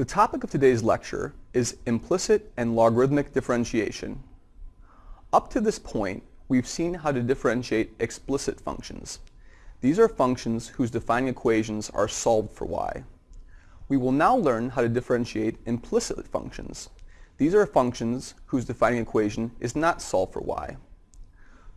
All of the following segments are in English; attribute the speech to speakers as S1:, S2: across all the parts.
S1: The topic of today's lecture is implicit and logarithmic differentiation. Up to this point, we've seen how to differentiate explicit functions. These are functions whose defining equations are solved for y. We will now learn how to differentiate implicit functions. These are functions whose defining equation is not solved for y.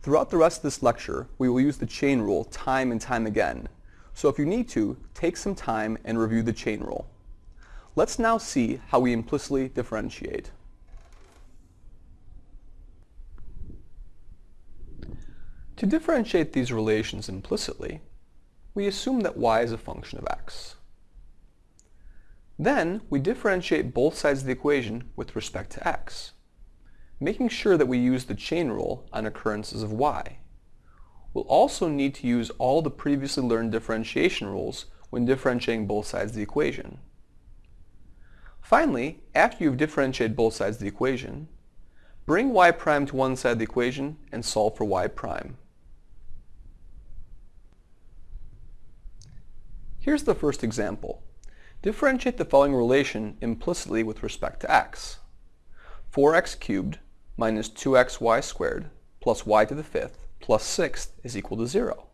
S1: Throughout the rest of this lecture, we will use the chain rule time and time again. So if you need to, take some time and review the chain rule. Let's now see how we implicitly differentiate. To differentiate these relations implicitly, we assume that y is a function of x. Then we differentiate both sides of the equation with respect to x, making sure that we use the chain rule on occurrences of y. We'll also need to use all the previously learned differentiation rules when differentiating both sides of the equation. Finally, after you've differentiated both sides of the equation, bring y prime to one side of the equation and solve for y prime. Here's the first example. Differentiate the following relation implicitly with respect to x. 4x cubed minus 2xy squared plus y to the fifth plus sixth is equal to 0.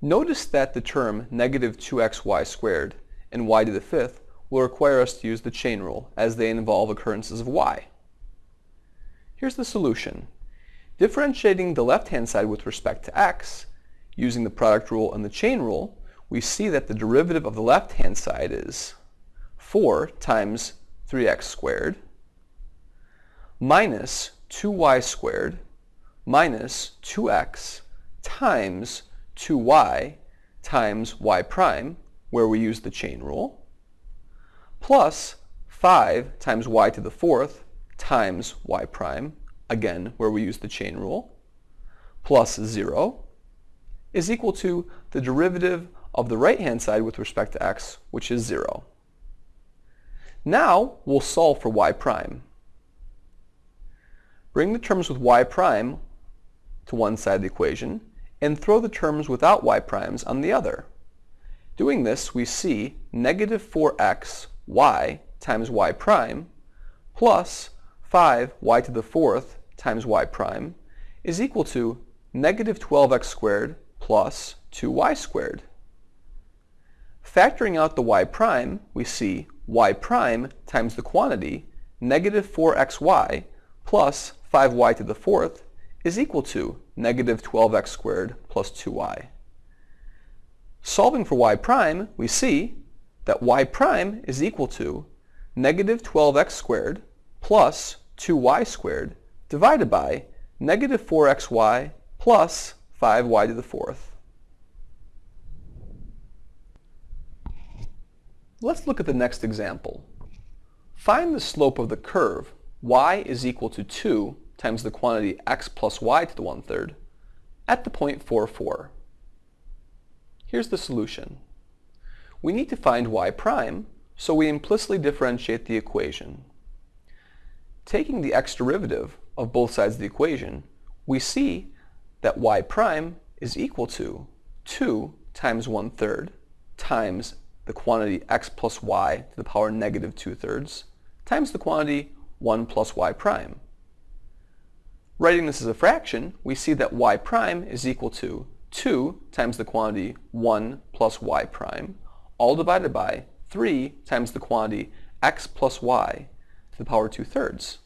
S1: Notice that the term negative 2xy squared and y to the fifth will require us to use the chain rule as they involve occurrences of y. Here's the solution. Differentiating the left-hand side with respect to x, using the product rule and the chain rule, we see that the derivative of the left-hand side is 4 times 3x squared minus 2y squared minus 2x times 2y times y prime, where we use the chain rule, plus 5 times y to the fourth times y prime, again where we use the chain rule, plus 0 is equal to the derivative of the right-hand side with respect to x, which is 0. Now we'll solve for y prime. Bring the terms with y prime to one side of the equation and throw the terms without y primes on the other. Doing this, we see negative 4x y times y prime plus 5y to the fourth times y prime is equal to negative 12x squared plus 2y squared. Factoring out the y prime, we see y prime times the quantity, negative 4xy plus 5y to the fourth is equal to negative 12x squared plus 2y. Solving for y prime, we see that y prime is equal to negative 12x squared plus 2y squared divided by negative 4xy plus 5y to the fourth. Let's look at the next example. Find the slope of the curve y is equal to 2 times the quantity x plus y to the one-third at the point 4, 4. Here's the solution. We need to find y prime, so we implicitly differentiate the equation. Taking the x derivative of both sides of the equation, we see that y prime is equal to 2 times 1 third times the quantity x plus y to the power negative 2 thirds times the quantity 1 plus y prime. Writing this as a fraction, we see that y prime is equal to 2 times the quantity 1 plus y prime, all divided by 3 times the quantity x plus y to the power 2 thirds.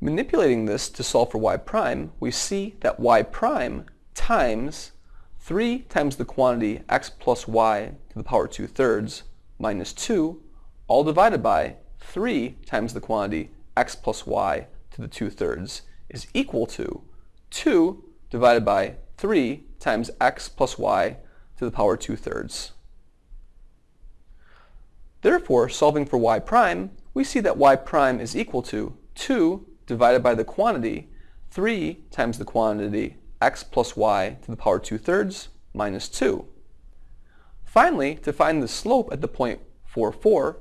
S1: Manipulating this to solve for y prime, we see that y prime times 3 times the quantity x plus y to the power 2 thirds minus 2, all divided by 3 times the quantity x plus y to the 2 thirds is equal to 2 divided by 3 times x plus y to the power 2 thirds. Therefore, solving for y prime, we see that y prime is equal to 2 divided by the quantity 3 times the quantity x plus y to the power 2 thirds minus 2. Finally, to find the slope at the point 4, 4,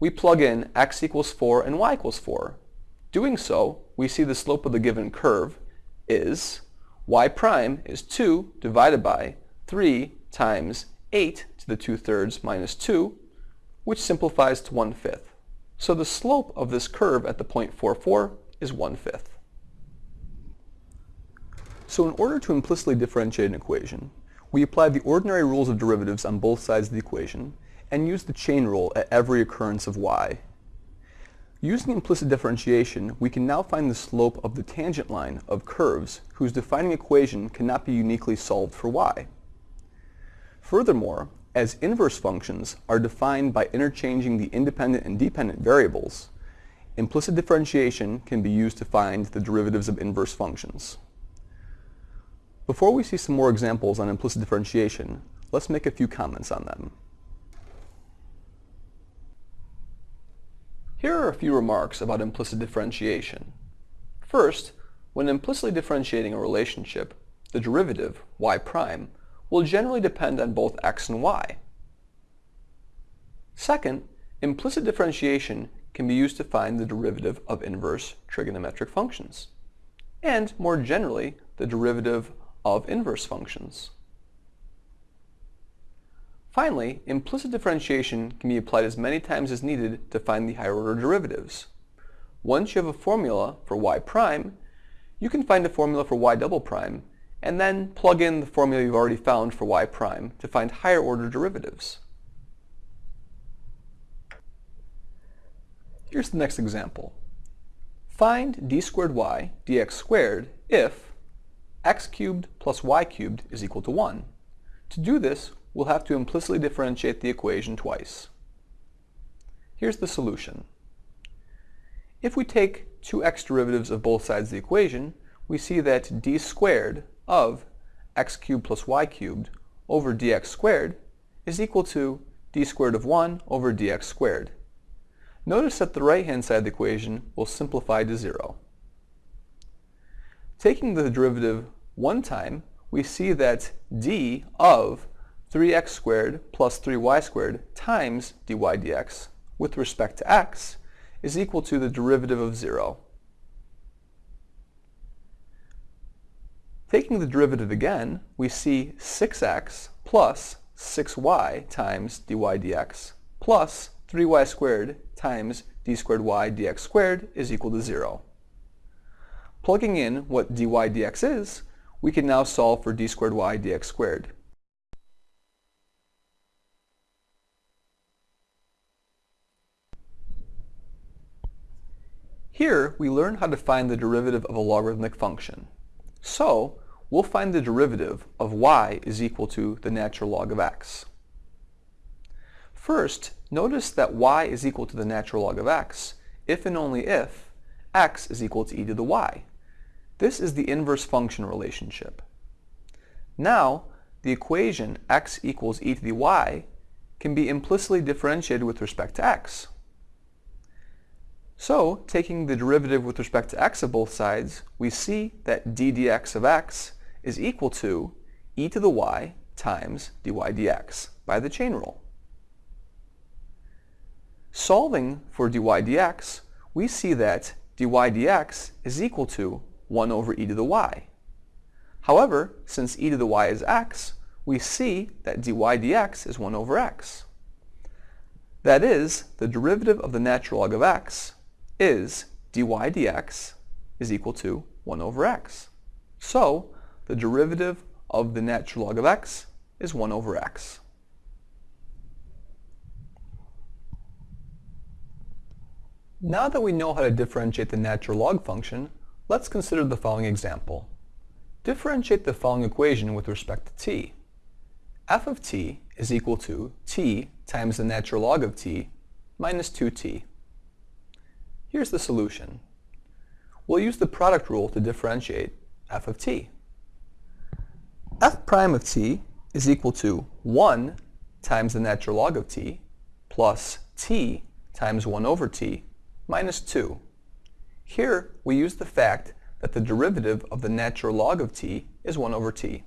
S1: we plug in x equals 4 and y equals 4. Doing so, we see the slope of the given curve is y prime is 2 divided by 3 times 8 to the 2 thirds minus 2, which simplifies to 1 fifth. So the slope of this curve at the point 4, 4 is 1 fifth. So in order to implicitly differentiate an equation, we apply the ordinary rules of derivatives on both sides of the equation and use the chain rule at every occurrence of y. Using implicit differentiation, we can now find the slope of the tangent line of curves whose defining equation cannot be uniquely solved for y. Furthermore, as inverse functions are defined by interchanging the independent and dependent variables, implicit differentiation can be used to find the derivatives of inverse functions. Before we see some more examples on implicit differentiation, let's make a few comments on them. Here are a few remarks about implicit differentiation. First, when implicitly differentiating a relationship, the derivative, y prime, will generally depend on both x and y. Second, implicit differentiation can be used to find the derivative of inverse trigonometric functions, and more generally, the derivative of inverse functions. Finally, implicit differentiation can be applied as many times as needed to find the higher order derivatives. Once you have a formula for y prime, you can find a formula for y double prime, and then plug in the formula you've already found for y prime to find higher order derivatives. Here's the next example. Find d squared y dx squared if x cubed plus y cubed is equal to 1. To do this, we'll have to implicitly differentiate the equation twice. Here's the solution. If we take two x derivatives of both sides of the equation, we see that d squared of x cubed plus y cubed over dx squared is equal to d squared of 1 over dx squared. Notice that the right-hand side of the equation will simplify to 0. Taking the derivative one time, we see that d of 3x squared plus 3y squared times dy dx with respect to x is equal to the derivative of 0. Taking the derivative again, we see 6x plus 6y times dy dx plus 3y squared times d squared y dx squared is equal to 0. Plugging in what dy dx is, we can now solve for d squared y dx squared. Here, we learn how to find the derivative of a logarithmic function. So, we'll find the derivative of y is equal to the natural log of x. First, notice that y is equal to the natural log of x if and only if x is equal to e to the y. This is the inverse function relationship. Now, the equation x equals e to the y can be implicitly differentiated with respect to x. So, taking the derivative with respect to x of both sides, we see that d dx of x is equal to e to the y times dy dx by the chain rule. Solving for dy dx, we see that dy dx is equal to 1 over e to the y. However, since e to the y is x, we see that dy dx is 1 over x. That is, the derivative of the natural log of x is dy dx is equal to 1 over x. So, the derivative of the natural log of x is 1 over x. Now that we know how to differentiate the natural log function, Let's consider the following example. Differentiate the following equation with respect to t. f of t is equal to t times the natural log of t minus 2t. Here's the solution. We'll use the product rule to differentiate f of t. f prime of t is equal to 1 times the natural log of t plus t times 1 over t minus 2. Here, we use the fact that the derivative of the natural log of t is 1 over t.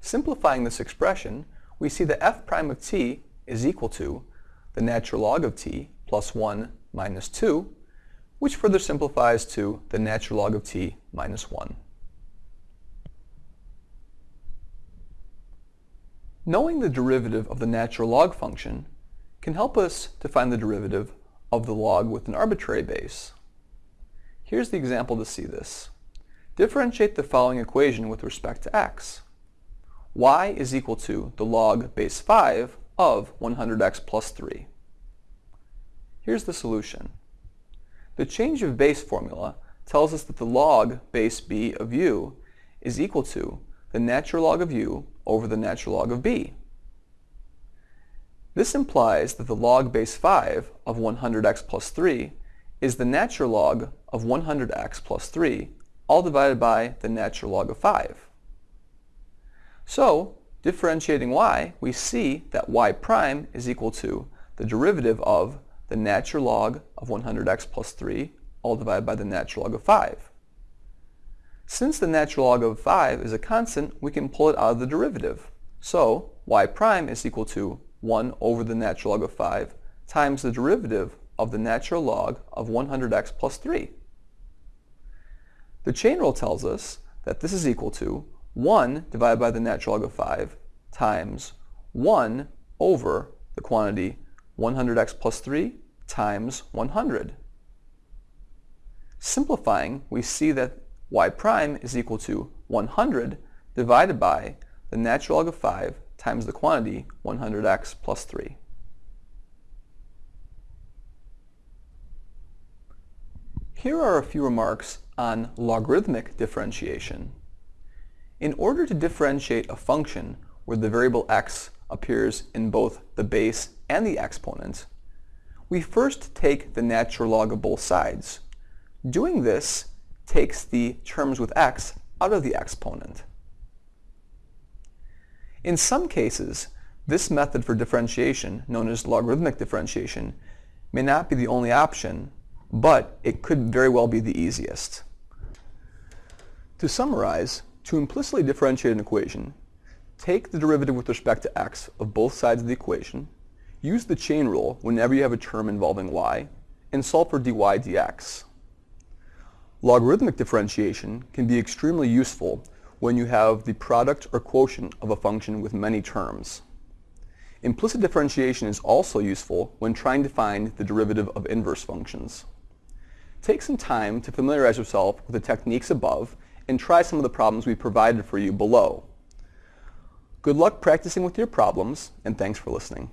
S1: Simplifying this expression, we see that f prime of t is equal to the natural log of t plus 1 minus 2, which further simplifies to the natural log of t minus 1. Knowing the derivative of the natural log function can help us to find the derivative of the log with an arbitrary base. Here's the example to see this. Differentiate the following equation with respect to x. y is equal to the log base 5 of 100x plus 3. Here's the solution. The change of base formula tells us that the log base b of u is equal to the natural log of u over the natural log of b. This implies that the log base 5 of 100x plus 3 is the natural log of 100x plus 3, all divided by the natural log of 5. So, differentiating y, we see that y prime is equal to the derivative of the natural log of 100x plus 3, all divided by the natural log of 5. Since the natural log of 5 is a constant, we can pull it out of the derivative. So y prime is equal to 1 over the natural log of 5 times the derivative of the natural log of 100x plus 3. The chain rule tells us that this is equal to 1 divided by the natural log of 5 times 1 over the quantity 100x plus 3 times 100. Simplifying, we see that y prime is equal to 100 divided by the natural log of 5 times the quantity 100x plus 3. Here are a few remarks on logarithmic differentiation. In order to differentiate a function where the variable x appears in both the base and the exponent, we first take the natural log of both sides. Doing this takes the terms with x out of the exponent. In some cases, this method for differentiation, known as logarithmic differentiation, may not be the only option, but it could very well be the easiest. To summarize, to implicitly differentiate an equation, take the derivative with respect to x of both sides of the equation, use the chain rule whenever you have a term involving y, and solve for dy dx. Logarithmic differentiation can be extremely useful when you have the product or quotient of a function with many terms. Implicit differentiation is also useful when trying to find the derivative of inverse functions. Take some time to familiarize yourself with the techniques above and try some of the problems we provided for you below. Good luck practicing with your problems, and thanks for listening.